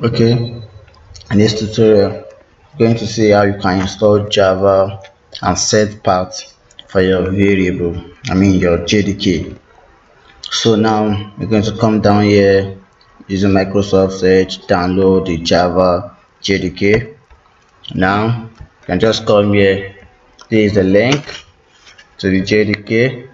okay. In this tutorial we're going to see how you can install java and set path for your variable i mean your jdk so now we're going to come down here using microsoft edge download the java jdk now you can just come here this is the link to the jdk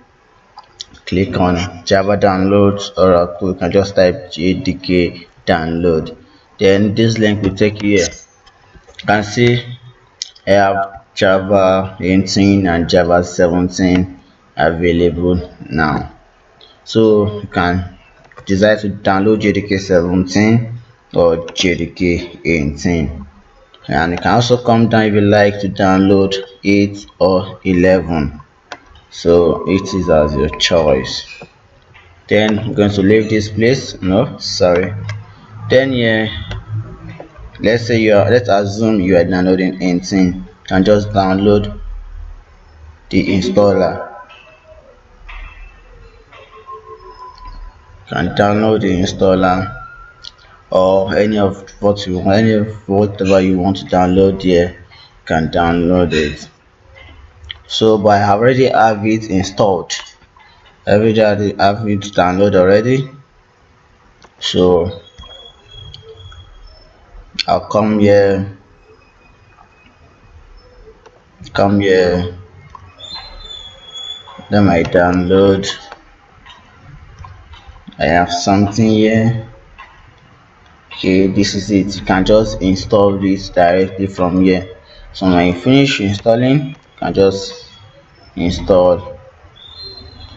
click on java downloads or you can just type jdk download then this link will take you here. You can see i have java 18 and java 17 available now. So you can decide to download jdk 17 or jdk 18 and you can also come down if you like to download 8 or 11 so it is as your choice. Then i'm going to leave this place. No sorry then yeah let's say you are let's assume you are downloading anything. And just download the installer. Can download the installer or any of what you want any of whatever you want to download here can download it. So but i already have it installed. I have it download already. So I'll come here. Come here. Then I download. I have something here. Okay this is it. You can just install this directly from here. So when you finish installing you can just install.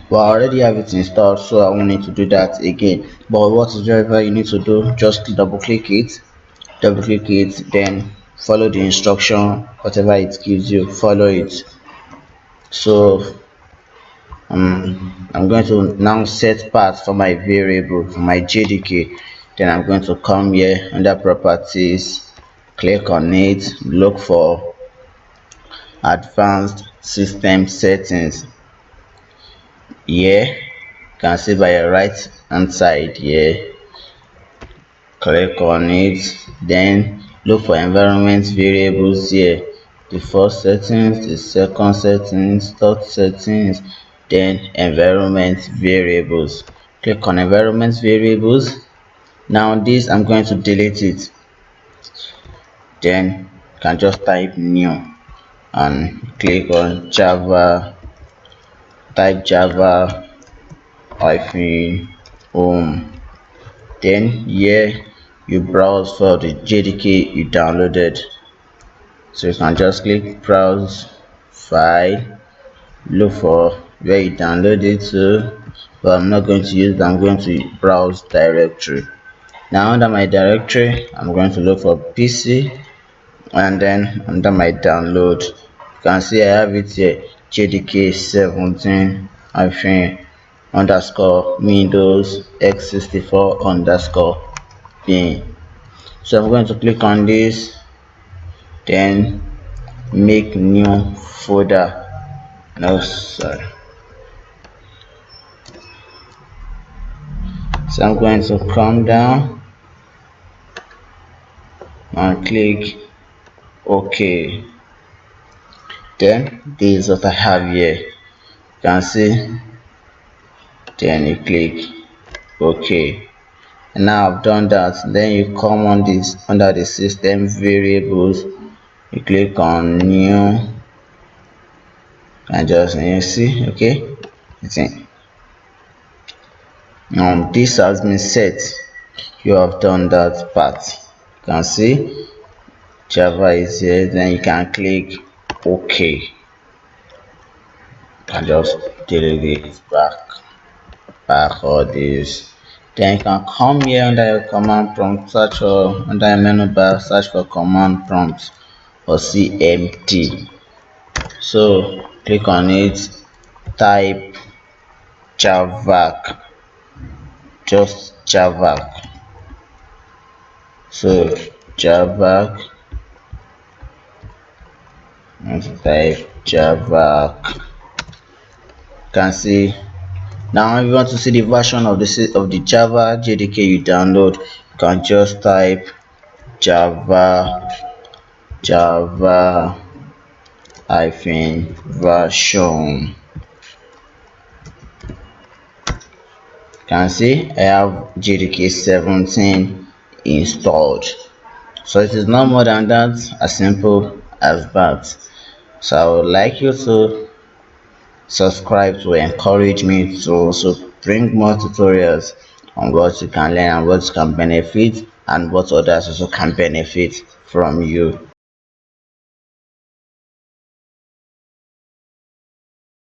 But I already have it installed so I won't need to do that again. But what is whatever you need to do just double click it double click it then follow the instruction whatever it gives you follow it. So um, I'm going to now set path for my variable for my JDK then I'm going to come here under properties click on it look for advanced system settings. Here you can see by your right hand side here click on it then look for environment variables here the first settings the second settings third settings then environment variables. Click on environment variables. Now this i'm going to delete it. Then you can just type new and click on java type java hyphen home. Then here you browse for the jdk you downloaded. So you can just click browse file look for where you downloaded to. But i'm not going to use that i'm going to browse directory. Now under my directory i'm going to look for pc and then under my download. You can see i have it here jdk 17 hyphen underscore windows x64 underscore so i'm going to click on this then make new folder. No sorry. So i'm going to come down and click ok. Then this is what i have here. You can see? Then you click ok and now i've done that. Then you come on this under the system variables. You click on new. And just you see okay? See? Now this has been set. You have done that part. You can see java is here. Then you can click ok. And just delete it back. Back all this then you can come here under your command prompt search for under your menu bar search for command prompt or cmd so click on it type javac just javac so javac and type javac can see now if you want to see the version of the of the java jdk you download. You can just type java java hyphen version. You can see I have JDK 17 installed. So it is not more than that as simple as that. So I would like you to subscribe to encourage me to also bring more tutorials on what you can learn and what you can benefit and what others also can benefit from you